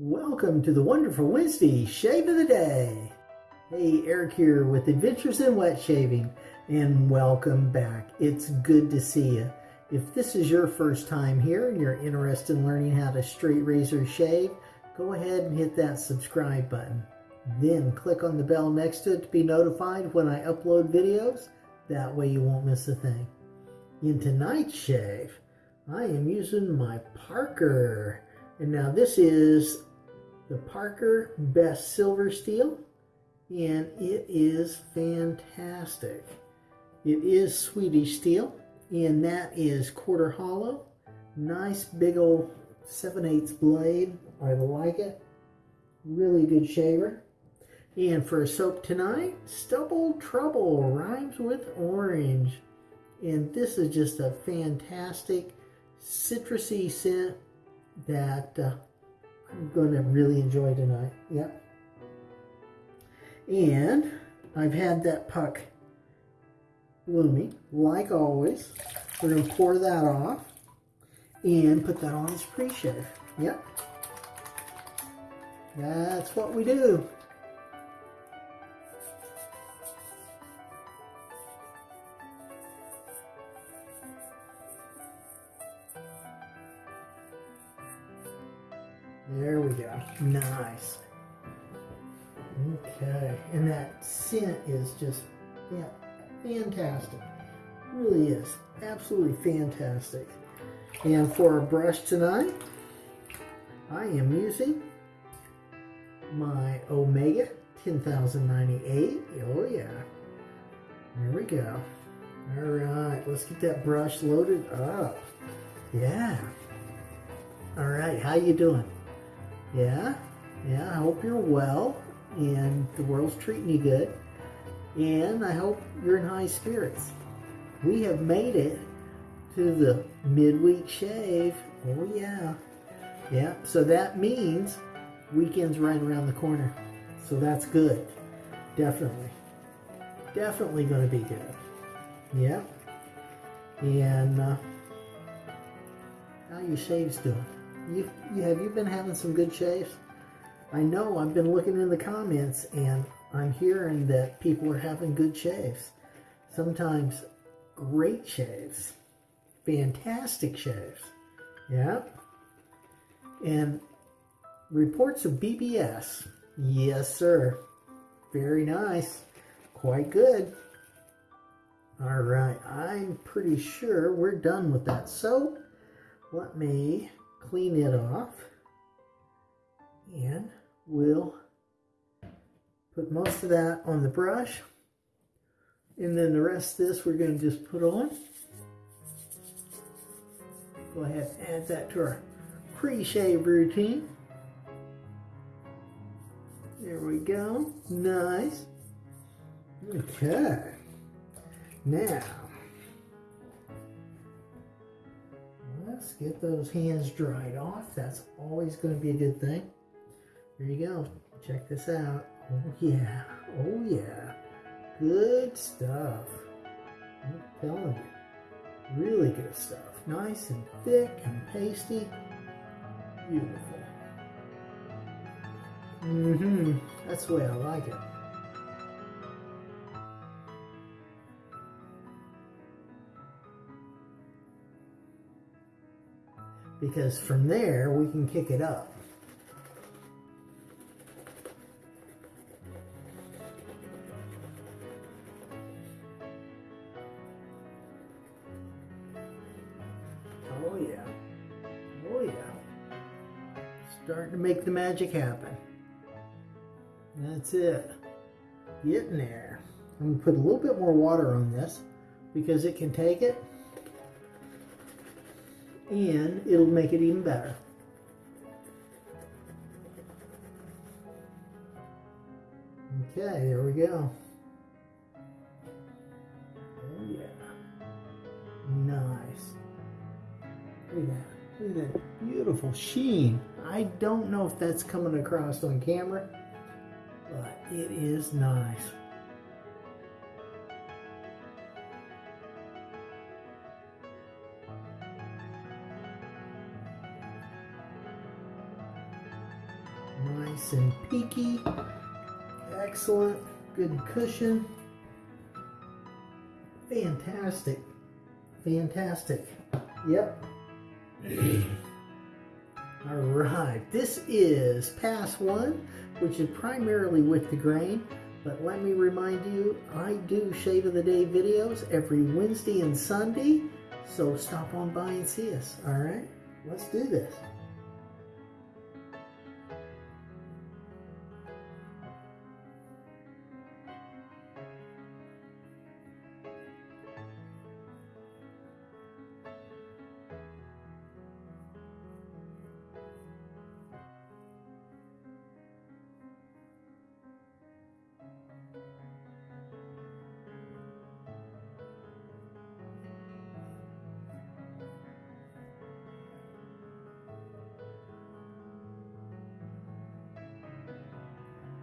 Welcome to the wonderful Wednesday shave of the day. Hey, Eric here with Adventures in Wet Shaving, and welcome back. It's good to see you. If this is your first time here and you're interested in learning how to straight razor shave, go ahead and hit that subscribe button. Then click on the bell next to it to be notified when I upload videos. That way you won't miss a thing. In tonight's shave, I am using my Parker. And now this is the Parker Best Silver Steel, and it is fantastic. It is Swedish steel, and that is quarter hollow. Nice big old 7 8 blade. I like it. Really good shaver. And for a soap tonight, Stubble Trouble rhymes with orange. And this is just a fantastic citrusy scent that uh, going to really enjoy tonight. Yep. And I've had that puck blooming, like always. We're going to pour that off and put that on this pre-shave. Yep. That's what we do. There we go. Nice. Okay. And that scent is just yeah, fantastic. Really is. Absolutely fantastic. And for our brush tonight, I am using my Omega 10098. Oh yeah. There we go. All right, let's get that brush loaded up. Yeah. All right, how you doing? Yeah, yeah, I hope you're well and the world's treating you good. And I hope you're in high spirits. We have made it to the midweek shave. Oh, yeah. Yeah, so that means weekend's right around the corner. So that's good. Definitely. Definitely going to be good. Yeah. And uh, how your shaves doing? You, you have you been having some good shaves? I know I've been looking in the comments and I'm hearing that people are having good shaves. Sometimes great shaves. Fantastic shaves. Yeah. And reports of BBS. Yes, sir. Very nice. Quite good. All right. I'm pretty sure we're done with that So Let me clean it off. And we'll put most of that on the brush. And then the rest of this we're going to just put on. Go ahead and add that to our pre-shave routine. There we go. Nice. Okay. Now Get those hands dried off. That's always going to be a good thing. There you go. Check this out. Oh, yeah. Oh, yeah. Good stuff. I'm telling you. Really good stuff. Nice and thick and pasty. Beautiful. Mm-hmm. That's the way I like it. Because from there we can kick it up. Oh yeah. Oh yeah. Starting to make the magic happen. That's it. Getting there. I'm going to put a little bit more water on this because it can take it and it'll make it even better. Okay, there we go. Oh yeah. Nice. Look at that. Look at that beautiful sheen. I don't know if that's coming across on camera, but it is nice. Nice and peaky. Excellent. Good cushion. Fantastic. Fantastic. Yep. All right, this is pass one, which is primarily with the grain. But let me remind you, I do Shave of the Day videos every Wednesday and Sunday. So stop on by and see us, all right? Let's do this.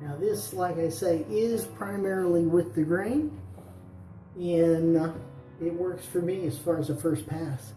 Now this, like I say, is primarily with the grain, and uh, it works for me as far as the first pass.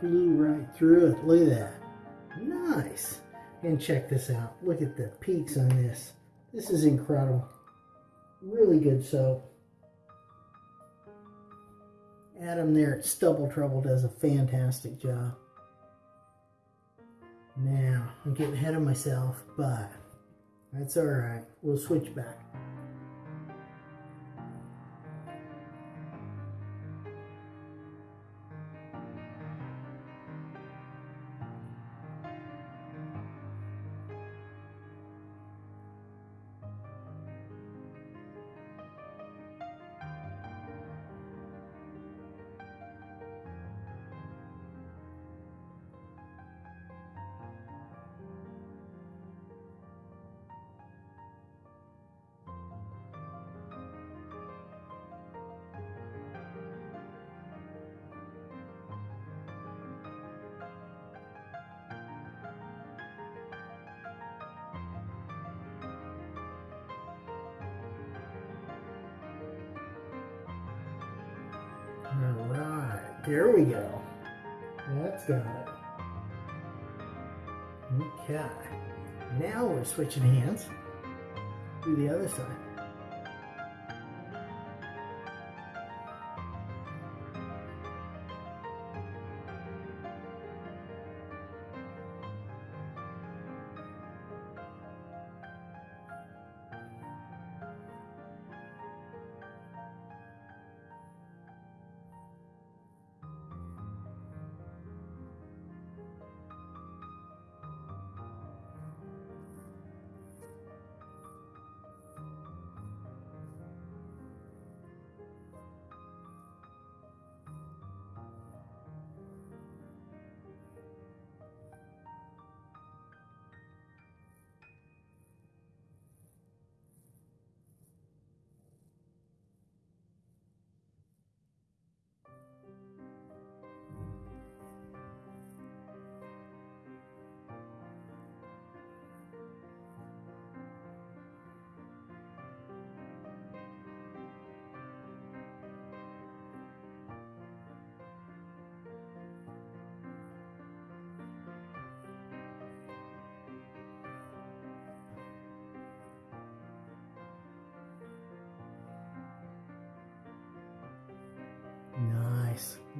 Blew right through it. Look at that. Nice. And check this out. Look at the peaks on this. This is incredible. Really good soap. Adam there at Stubble Trouble does a fantastic job. Now, I'm getting ahead of myself, but that's all right. We'll switch back. There we go. That's got it. Okay. Now we're switching hands to the other side.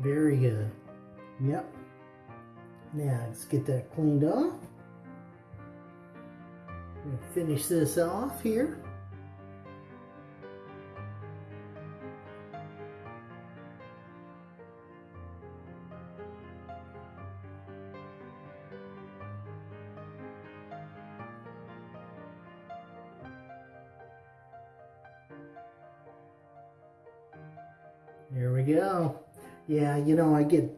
Very good. Yep. Now let's get that cleaned off. Finish this off here. Yeah, you know, I get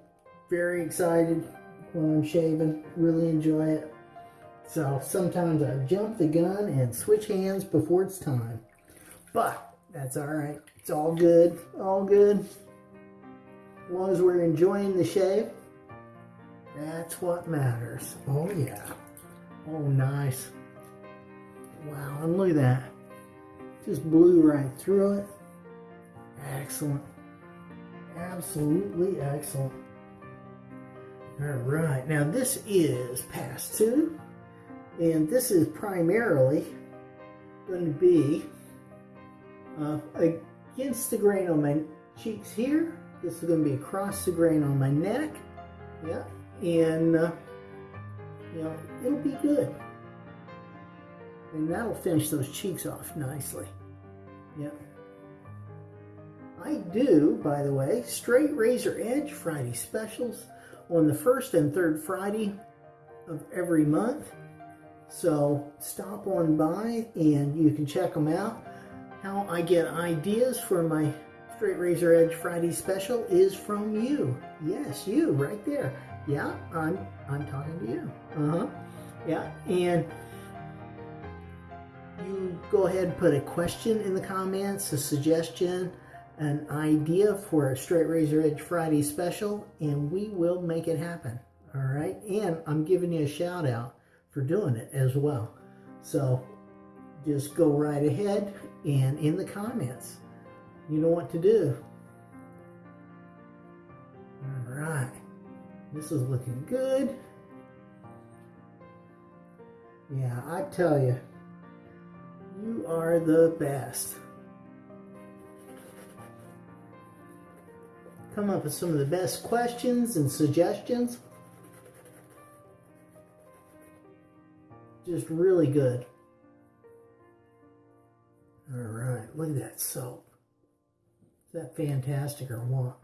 very excited when I'm shaving. Really enjoy it. So sometimes I jump the gun and switch hands before it's time. But that's all right. It's all good. All good. As long as we're enjoying the shave, that's what matters. Oh, yeah. Oh, nice. Wow, and look at that. Just blew right through it. Excellent. Absolutely excellent. All right, now this is pass two, and this is primarily going to be uh, against the grain on my cheeks here. This is going to be across the grain on my neck. Yeah, and uh, you know, it'll be good. And that'll finish those cheeks off nicely. Yeah. I do, by the way, straight razor edge Friday specials on the first and third Friday of every month. So stop on by and you can check them out. How I get ideas for my straight razor edge Friday special is from you. Yes, you right there. Yeah, I'm I'm talking to you. Uh-huh. Yeah, and you go ahead and put a question in the comments, a suggestion, an idea for a Straight Razor Edge Friday special, and we will make it happen. All right, and I'm giving you a shout out for doing it as well. So just go right ahead and in the comments, you know what to do. All right, this is looking good. Yeah, I tell you, you are the best. Come up with some of the best questions and suggestions. Just really good. All right, look at that soap. Is that fantastic or what?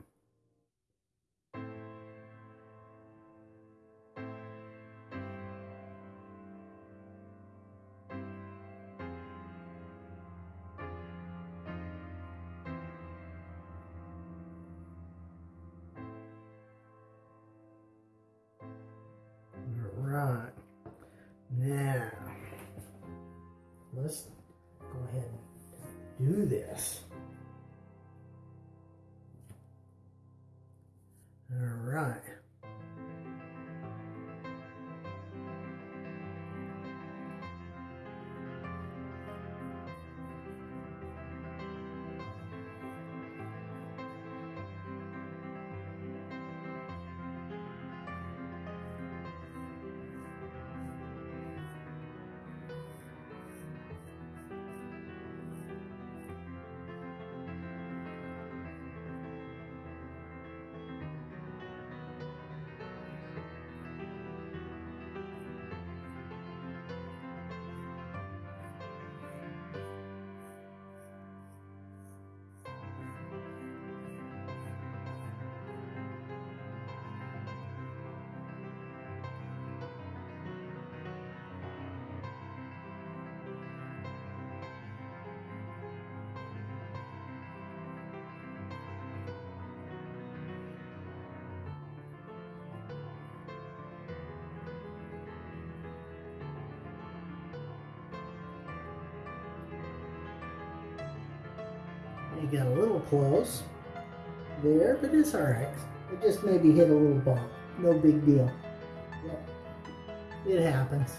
You got a little close there, but it's all right. It just maybe hit a little bump. No big deal. Yep. It happens.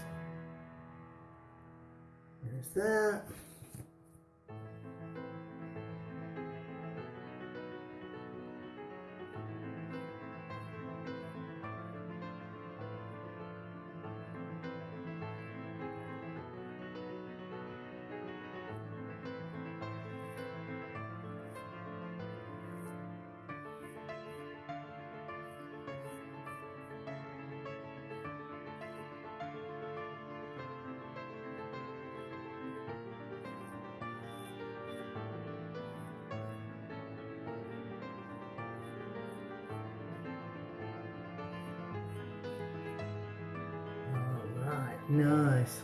There's that. Nice.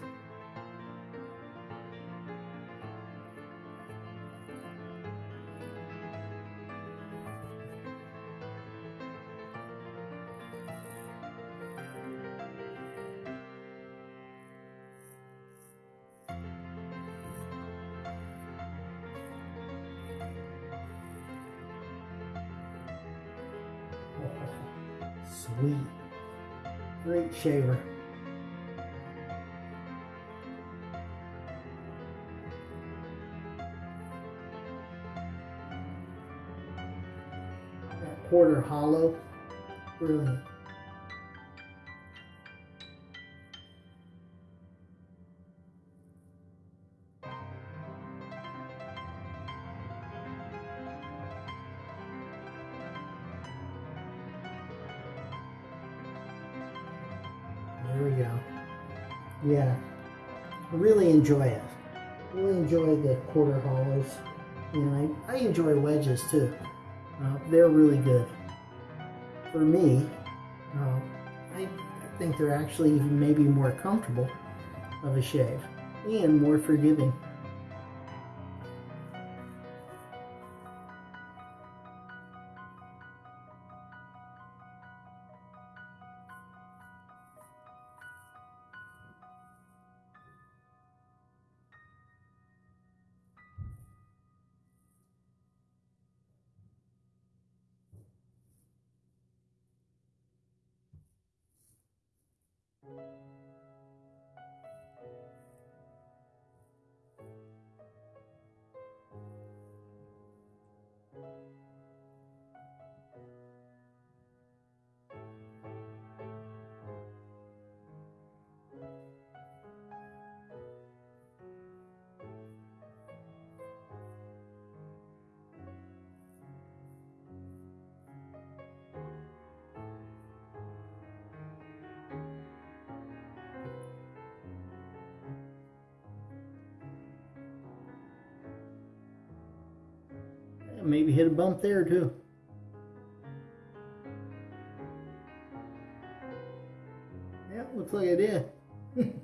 Oh, sweet. Great shaver. Quarter hollow. Brilliant. There we go. Yeah, I really enjoy it. Really enjoy the quarter hollows. And I, I enjoy wedges too. Uh, they're really good. For me, uh, I, I think they're actually even maybe more comfortable of a shave and more forgiving. Maybe hit a bump there too. Yeah, looks like I did.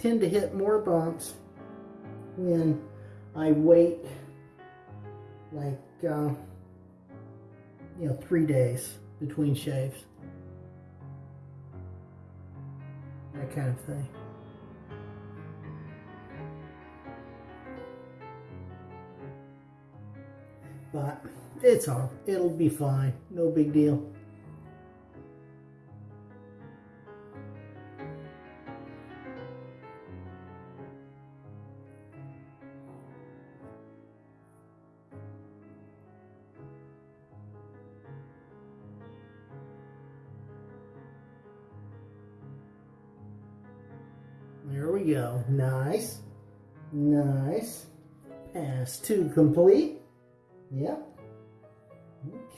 tend to hit more bumps when I wait like, uh, you know, three days between shaves. That kind of thing. But it's all, it'll be fine. No big deal. Complete. Yep.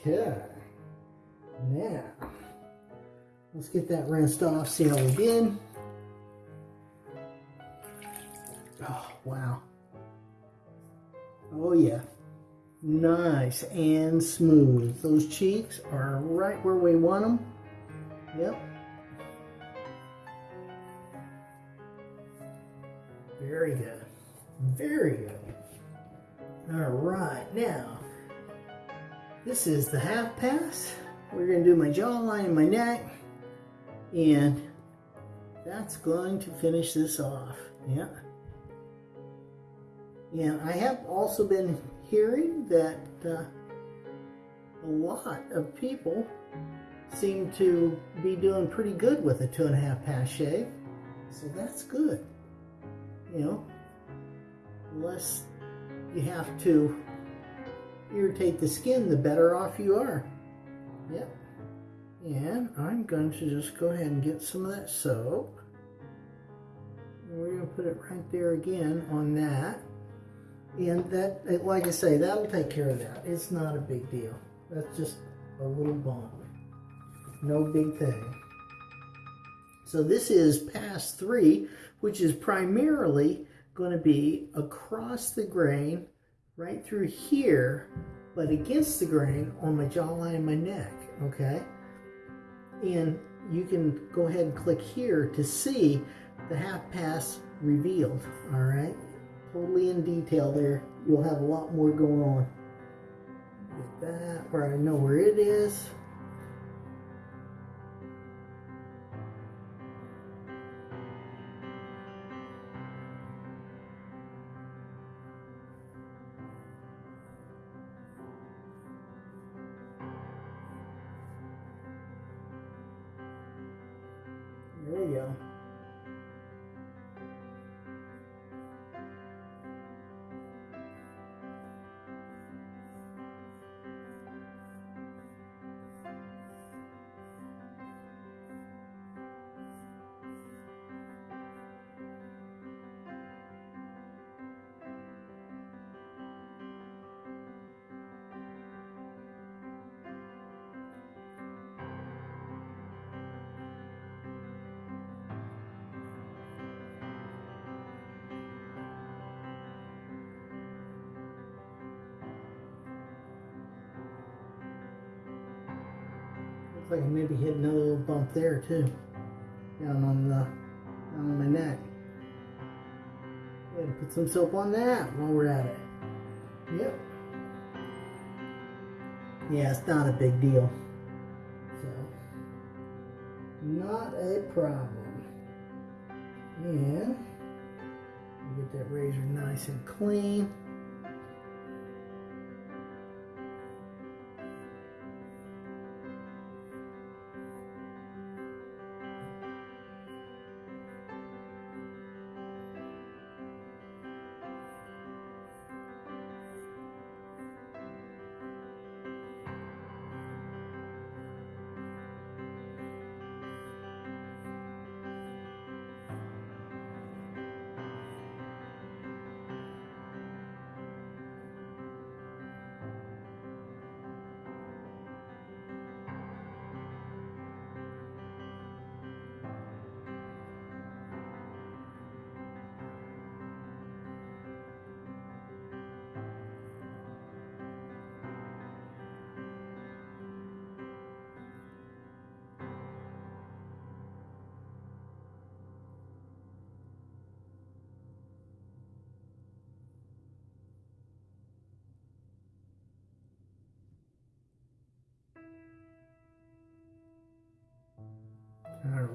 Okay. Now, let's get that rinsed off, we did. Oh, wow. Oh, yeah. Nice and smooth. Those cheeks are right where we want them. Yep. Very good. Very good. All right, now, this is the half pass. We're going to do my jawline and my neck, and that's going to finish this off. Yeah. And I have also been hearing that uh, a lot of people seem to be doing pretty good with a two and a half pass shave. So that's good you know, less you have to irritate the skin, the better off you are. Yep. And I'm going to just go ahead and get some of that soap. We're going to put it right there again on that. And that, eh, like I say, that'll take care of that. It's not a big deal. That's just a little bump. No big thing. So this is pass three, which is primarily going to be across the grain, right through here, but against the grain on my jawline and my neck, okay? And you can go ahead and click here to see the half pass revealed, all right? Totally in detail there. You'll have a lot more going on. Get that where I know where it is. There Looks like I maybe hit another little bump there too. Down on the down on my neck. Go ahead put some soap on that while we're at it. Yep. Yeah, it's not a big deal. So not a problem. And get that razor nice and clean.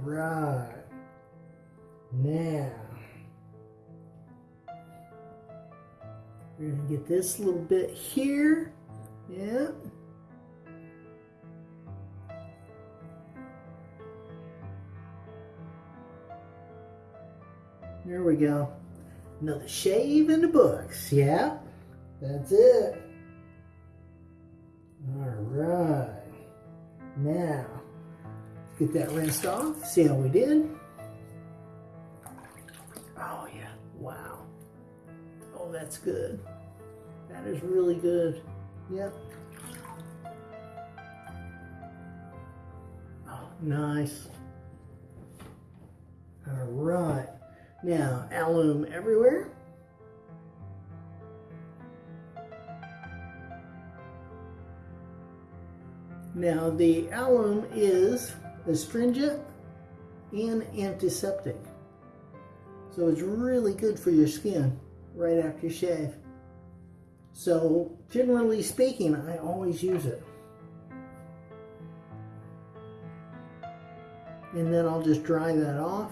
Right. Now, we're to get this little bit here. Yeah. There we go. Another shave in the books. Yeah. That's it. All right. Now, Get that rinsed off. See how we did. Oh yeah, wow. Oh, that's good. That is really good. Yep. Oh, nice. All right. Now, alum everywhere. Now, the alum is astringent and antiseptic. So it's really good for your skin right after you shave. So generally speaking, I always use it. And then I'll just dry that off.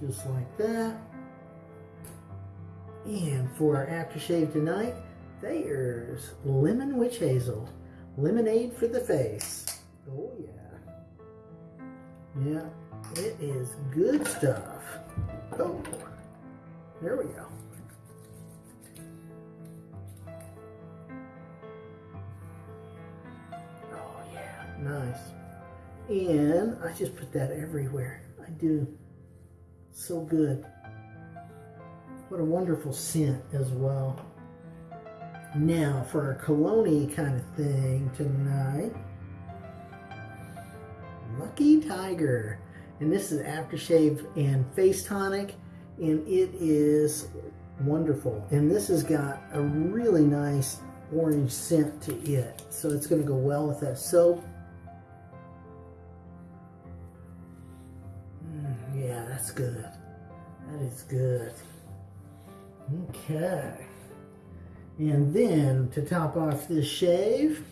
Just like that. And for our aftershave tonight, there's lemon witch hazel. Lemonade for the face. Oh yeah. Yeah, it is good stuff. Oh, there we go. Oh yeah, nice. And I just put that everywhere. I do. So good. What a wonderful scent as well. Now for a cologne kind of thing tonight. Lucky Tiger. And this is aftershave and face tonic. And it is wonderful. And this has got a really nice orange scent to it. So it's going to go well with that soap. Mm, yeah, that's good. That is good. Okay. And then to top off this shave,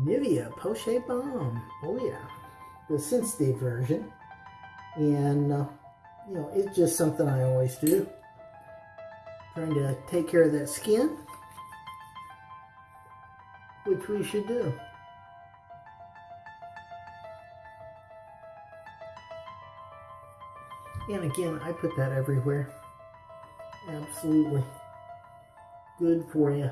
Nivea Post-Shave Balm. Oh yeah, the sensitive version. And, uh, you know, it's just something I always do. Trying to take care of that skin, which we should do. And again, I put that everywhere. Absolutely. Good for you.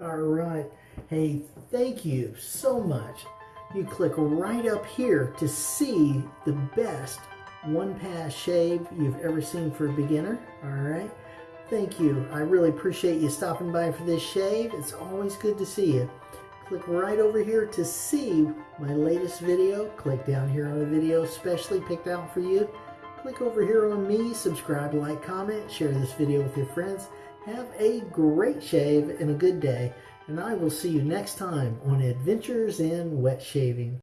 All right. Hey, thank you so much. You click right up here to see the best one pass shave you've ever seen for a beginner. All right. Thank you. I really appreciate you stopping by for this shave. It's always good to see you. Click right over here to see my latest video. Click down here on the video specially picked out for you. Click over here on me, subscribe, like, comment, share this video with your friends. Have a great shave and a good day. And I will see you next time on Adventures in Wet Shaving.